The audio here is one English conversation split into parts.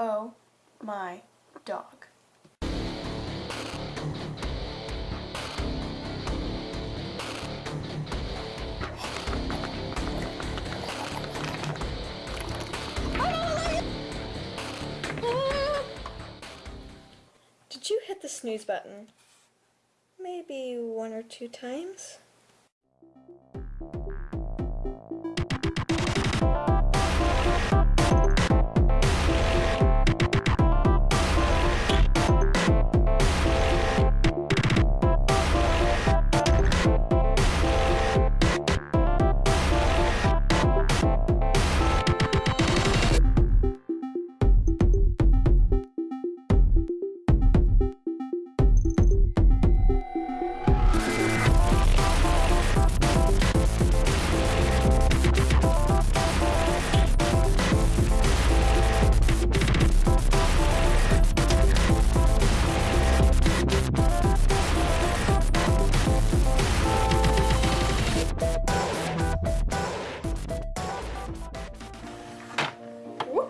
Oh my dog. Did you hit the snooze button? Maybe one or two times?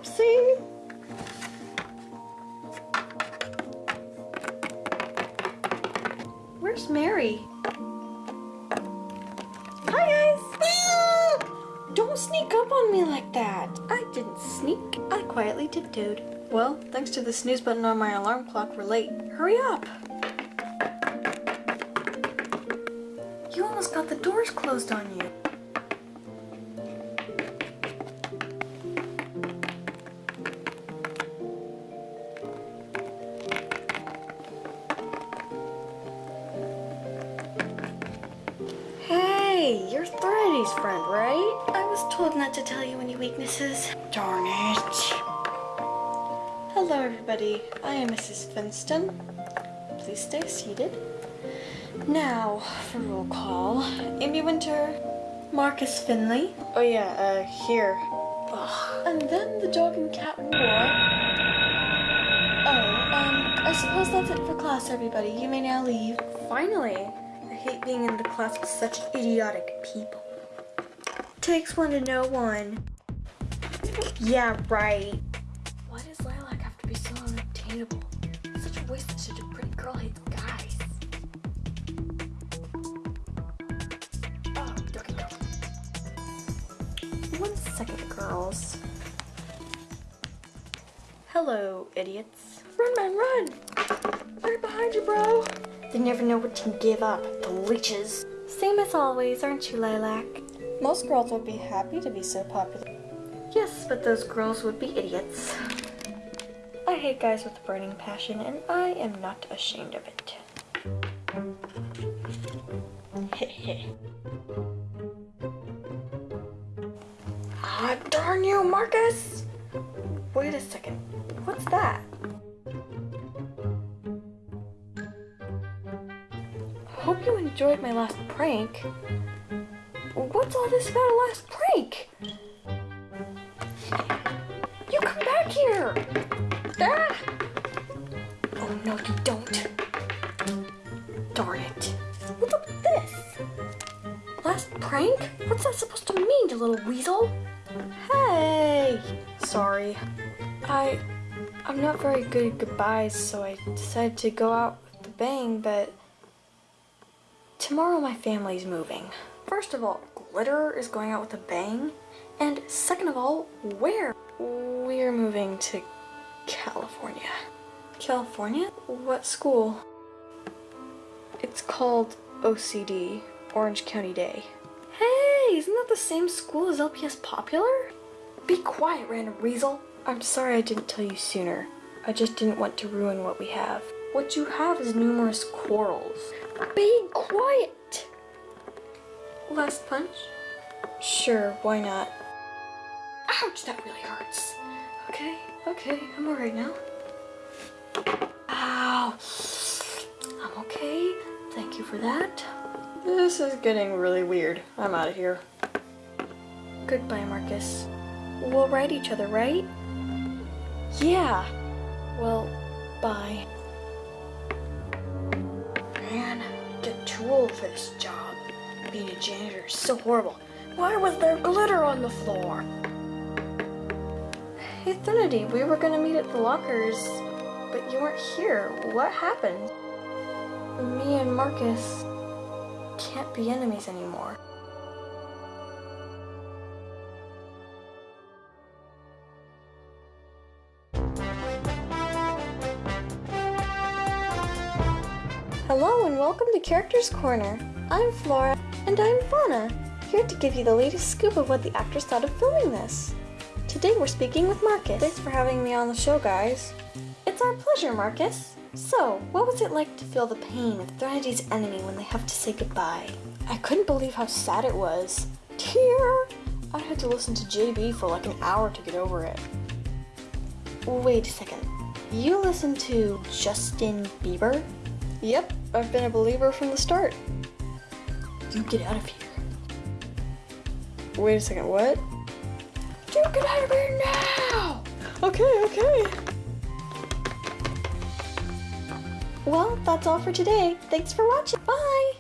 Whoopsie! Where's Mary? Hi guys! Don't sneak up on me like that. I didn't sneak. I quietly tiptoed. Well, thanks to the snooze button on my alarm clock, we're late. Hurry up! You almost got the doors closed on you. Hey, you're Thready's friend, right? I was told not to tell you any weaknesses. Darn it. Hello, everybody. I am Mrs. Finston. Please stay seated. Now, for roll call. Amy Winter, Marcus Finley. Oh yeah, uh, here. Ugh. And then the dog and cat war. Oh, um, I suppose that's it for class, everybody. You may now leave. Finally! Hate being in the class with such idiotic people. Takes one to know one. Yeah, right. Why does Lilac have to be so unobtainable? Such a waste that such a pretty girl hates guys. Oh, okay, go. One second, girls. Hello, idiots. Run, man, run! Right behind you, bro! They never know what to give up, the leeches. Same as always, aren't you, Lilac? Most girls would be happy to be so popular. Yes, but those girls would be idiots. I hate guys with a burning passion, and I am not ashamed of it. Heh Ah, darn you, Marcus! Wait a second. What's that? Hope you enjoyed my last prank. What's all this about a last prank? You come back here! Ah! Oh no, you don't. Darn it. What's up with this? Last prank? What's that supposed to mean, you little weasel? Hey! Sorry. I... I'm not very good at goodbyes, so I decided to go out with the bang, but... Tomorrow my family's moving. First of all, Glitter is going out with a bang. And second of all, where? We're moving to California. California? What school? It's called OCD, Orange County Day. Hey, isn't that the same school as LPS Popular? Be quiet, random weasel. I'm sorry I didn't tell you sooner. I just didn't want to ruin what we have. What you have is numerous quarrels. Be quiet! Last punch? Sure, why not? Ouch, that really hurts. Okay, okay, I'm alright now. Ow! I'm okay. Thank you for that. This is getting really weird. I'm out of here. Goodbye, Marcus. We'll write each other, right? Yeah. Well, bye. For this job. Being a janitor is so horrible. Why was there glitter on the floor? Hey Threnody, we were gonna meet at the lockers, but you weren't here. What happened? Me and Marcus can't be enemies anymore. Hello and welcome to Characters Corner. I'm Flora. And I'm Fauna, here to give you the latest scoop of what the actors thought of filming this. Today we're speaking with Marcus. Thanks for having me on the show, guys. It's our pleasure, Marcus. So, what was it like to feel the pain of Threnity's enemy when they have to say goodbye? I couldn't believe how sad it was. Tear! I had to listen to JB for like an hour to get over it. Wait a second. You listen to Justin Bieber? Yep, I've been a believer from the start. You get out of here. Wait a second, what? You get out of here now! Okay, okay. Well, that's all for today. Thanks for watching. Bye!